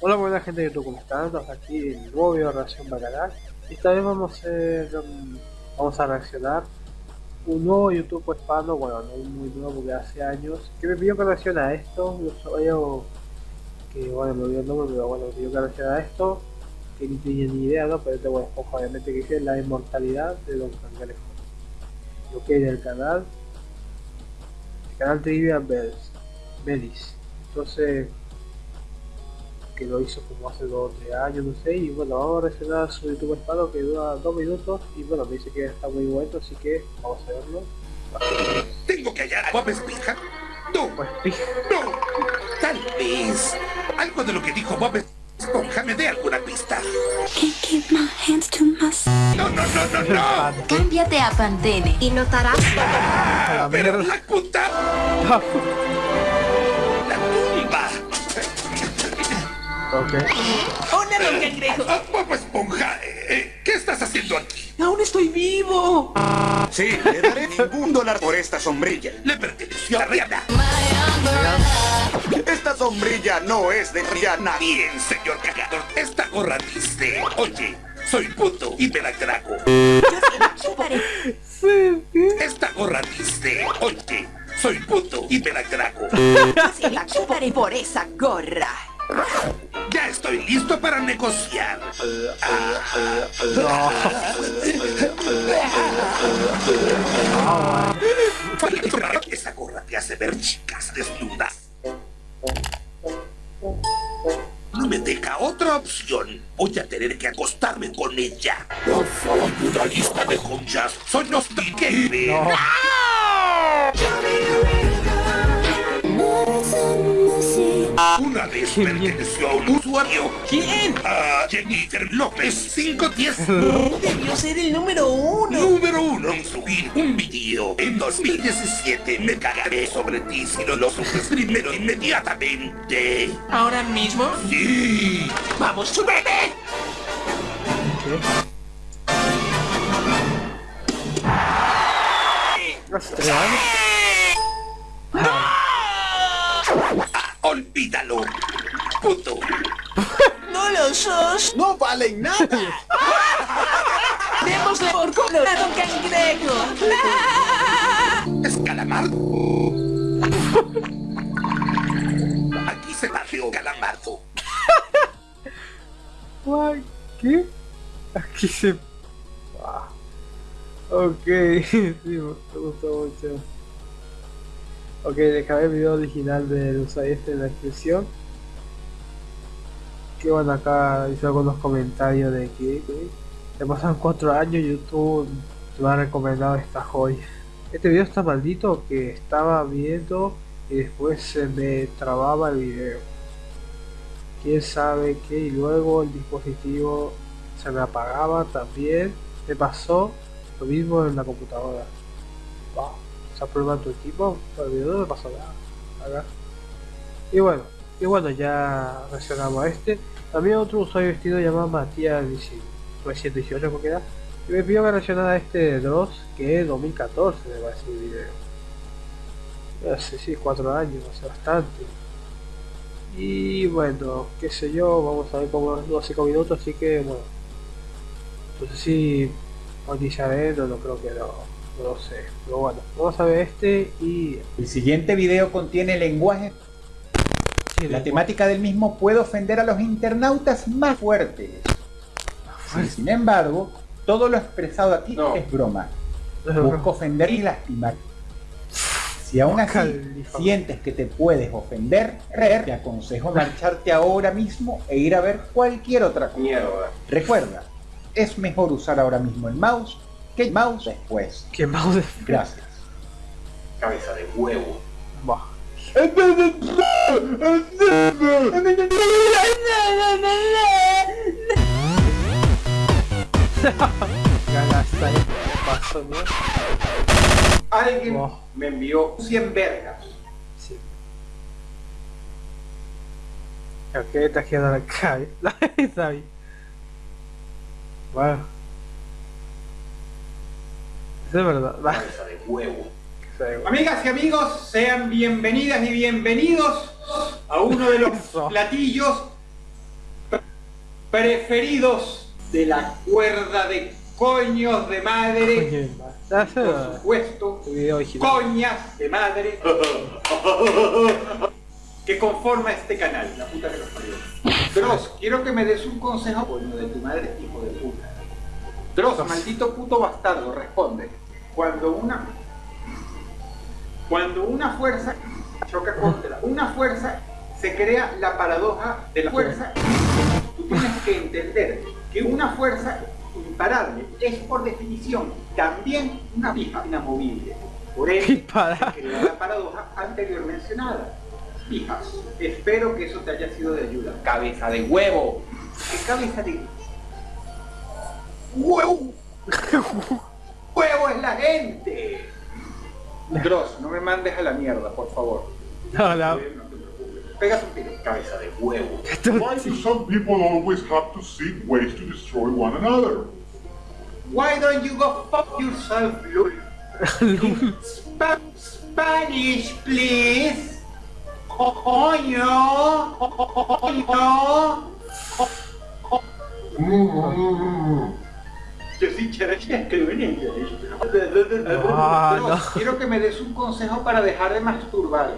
Hola buena gente de YouTube, ¿cómo están? Estamos aquí en nuevo video de reacción Bacanal y esta vez vamos a vamos a reaccionar un nuevo YouTube hispano, bueno no muy nuevo porque hace años que me pidió que reaccione a esto, yo que bueno me olvidé el nombre pero bueno me pidió que reaccione a esto que ni tenía ni idea no, pero este bueno obviamente que es la inmortalidad de Don Cangrejo lo que es del canal el canal Trivia Bells Belis. Entonces que lo hizo como hace dos o tres años, no sé, y bueno, vamos a reaccionar a su YouTube hispano que dura dos minutos y bueno, me dice que está muy bueno, así que vamos a verlo. Tengo que hallar a Bob Esponja. No, Pues no, tal vez algo de lo que dijo Bob Esponja me dé alguna pista. Can't keep my hands to myself. No, no, no, no, no. Cámbiate a Pantene y notarás Ah, pero la puta, ok. ¡Hola, don Cangrejo! Ah, Bob Esponja, eh, eh, ¿qué estás haciendo aquí? ¡Aún estoy vivo! Sí, le daré ningún dólar por esta sombrilla. Le perteneció a Rihanna. Esta sombrilla no es de Rihanna. Bien, señor cagador, esta gorra dice, oye, soy puto y me la trago. Chuparé. Sí, sí. Esta gorra dice, oye, soy puto y me la trago. Sí, la chuparé por esa gorra. Ya estoy listo para negociar. Esa gorra te hace ver chicas desnudas. No me deja otra opción. Voy a tener que acostarme con ella. Una lista de conchas. Soy los que perteneció a un usuario. ¿Quién? A Jennifer López 510. Debió ser el número uno. Número uno en subir un video en 2017. Me cagaré sobre ti si no lo subes primero inmediatamente. ¿Ahora mismo? Sí. ¡Vamos, súbete! Rastrear. ¡No valen nada! ¡Démosle por culo a don Cangrejo! ¿Es calamardo? Aquí se paseó calamardo. ¿Qué? Aquí se... Ah. Ok, sí, me gustó mucho. Ok, dejaré el video original del usuario este en la descripción. Que bueno, acá hice algunos comentarios de que, ya pasan 4 años YouTube me ha recomendado esta joya. Este video está maldito que estaba viendo y después se me trababa el video. Quién sabe qué y luego el dispositivo se me apagaba también. Me pasó lo mismo en la computadora. Wow, se prueba tu equipo, pero el video no me pasó nada. Acá. Y bueno, y bueno, ya reaccionamos a este. También otro usuario vestido llamado Matías 318 creo que era. Y me pidió que reaccionara a este Dross, que es 2014 me parece el video. Hace sí, 4 años, hace bastante. Y bueno, qué sé yo, vamos a ver cómo los 5 minutos, así que bueno. Entonces sí, monetizaré, no, no creo que no, no sé. Pero bueno, vamos a ver este y... El siguiente video contiene lenguaje. La después- temática del mismo puede ofender a los internautas más fuertes. Sí, sin embargo, todo lo expresado aquí es broma. Busco ofender y lastimar. Si aún así Califa. sientes que te puedes ofender, te aconsejo marcharte ahora mismo e ir a ver cualquier otra cosa. Recuerda, es mejor usar ahora mismo el mouse que el mouse después. ¿Qué mouse? Gracias. Cabeza de huevo. Bah. Alguien Wow. me envió 100 vergas. Sí. Ok, está quedando la calle. Está bien. Bueno. Eso es verdad. Cabeza de huevo. Sí, Amigas y amigos, sean bienvenidas y bienvenidos a uno de los Eso. platillos preferidos de la cuerda de coños de madre, por supuesto, coñas de madre, que conforma este canal, la puta que los parió. Dross, quiero que me des un consejo, coño de tu madre, hijo de puta. Dross, maldito puto bastardo, responde. Cuando una... Cuando una fuerza choca contra una fuerza, se crea la paradoja de la fuerza. Tú tienes que entender que una fuerza imparable es por definición también una pija inamovible. Por Imparable. se crea la paradoja anterior mencionada. Pijas, espero que eso te haya sido de ayuda. Cabeza de huevo. ¿Qué cabeza de huevo? huevo es la gente. Dross, no me mandes a la mierda, por favor. No, no. Pegas un tiro. Cabeza de huevo. Why do some people always have to seek ways to destroy one another? Why don't you go fuck yourself, lol? Spa- Spanish, please. Coño. Coño. Yo sí en inglés. Ah, no. Quiero que me des un consejo para dejar de masturbar.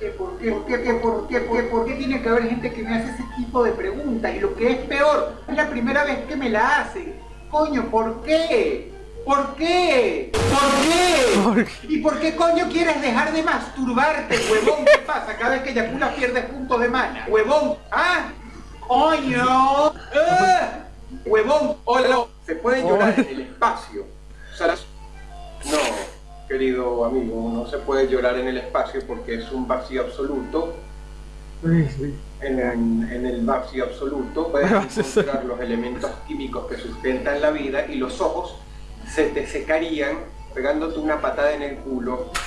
Alguno. ¿Por qué? ¿Por qué? ¿Por qué? ¿Por qué? ¿Por qué? ¿Por qué? ¿Por qué tiene que haber gente que me hace ese tipo de preguntas? Y lo que es peor, es la primera vez que me la hacen. Coño, ¿por qué? ¿Por qué? ¿Por qué? ¿Por ¿Y por qué coño quieres dejar de masturbarte, huevón? ¿Qué pasa? Cada vez que eyaculas pierdes puntos de mana. Huevón, ¿ah? Coño. ¡Ah! Huevón, hola. Se puede llorar en el espacio. O sea, las- No, querido amigo, no se puede llorar en el espacio porque es un vacío absoluto. Sí, sí. En, el vacío absoluto puedes encontrar los elementos químicos que sustentan la vida y los ojos se te secarían pegándote una patada en el culo.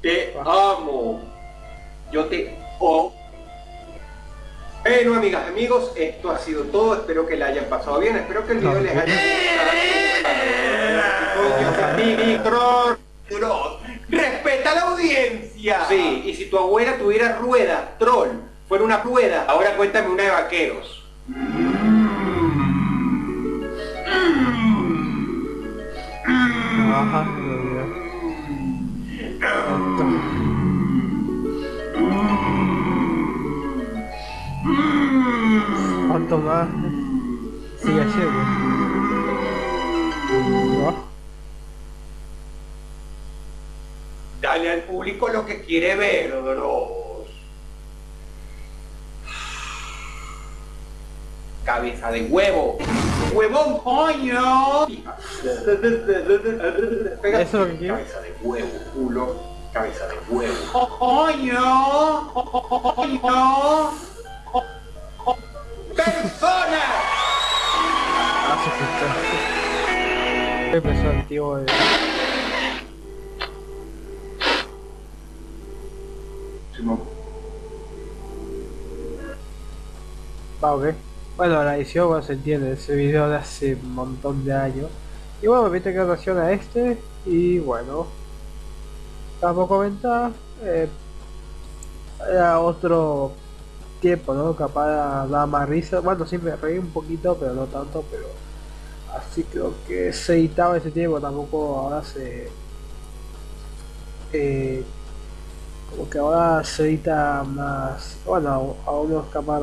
Te amo. Yo te amo. Bueno, amigas, amigos, esto ha sido todo. Espero que la hayan pasado bien. Espero que el video les haya gustado. respeta la audiencia. Sí, y si tu abuela tuviera rueda, troll, fuera una rueda, ahora cuéntame una de vaqueros. Ajá, ¿Cuánto más? Sigue haciendo. ¿No? Dale al público lo que quiere ver, bros. Cabeza de huevo. Huevón, coño. Eso es lo que quiero. Cabeza de huevo, culo, cabeza de huevo. Coño. Coño. Persona. Ah, se. Empezó el tío de... Va, ok. Bueno, la edición, bueno, se entiende, ese video de hace un montón de años. Y bueno, viste que relación a este, y bueno. Como comentar, eh, era otro tiempo, ¿no? Capaz daba más risa. Bueno, sí me reí un poquito, pero no tanto, pero así creo que se editaba ese tiempo, tampoco ahora se... eh, como que ahora se edita más, bueno, algunos capaz,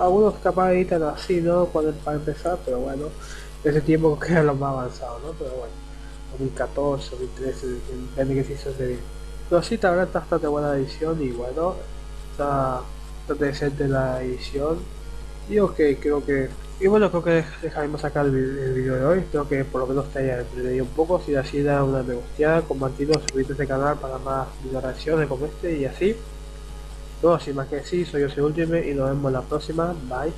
algunos capaz editan así, ¿no? Cuando, para empezar, pero bueno, ese tiempo que era lo más avanzado, ¿no? Pero bueno, 2014, 2013, depende que se hizo ese video. Pero sí, la está bastante buena edición y bueno, está bastante decente la edición. Y ok, creo que... Y bueno, creo que dejaremos acá el, video de hoy. Espero que por lo menos te haya entretenido un poco. Si así da una me gusteada, compartirlo, suscribirte a este canal para más video reacciones como este y así. No, sin más que decir, soy yo, soy Ultimate y nos vemos la próxima. Bye.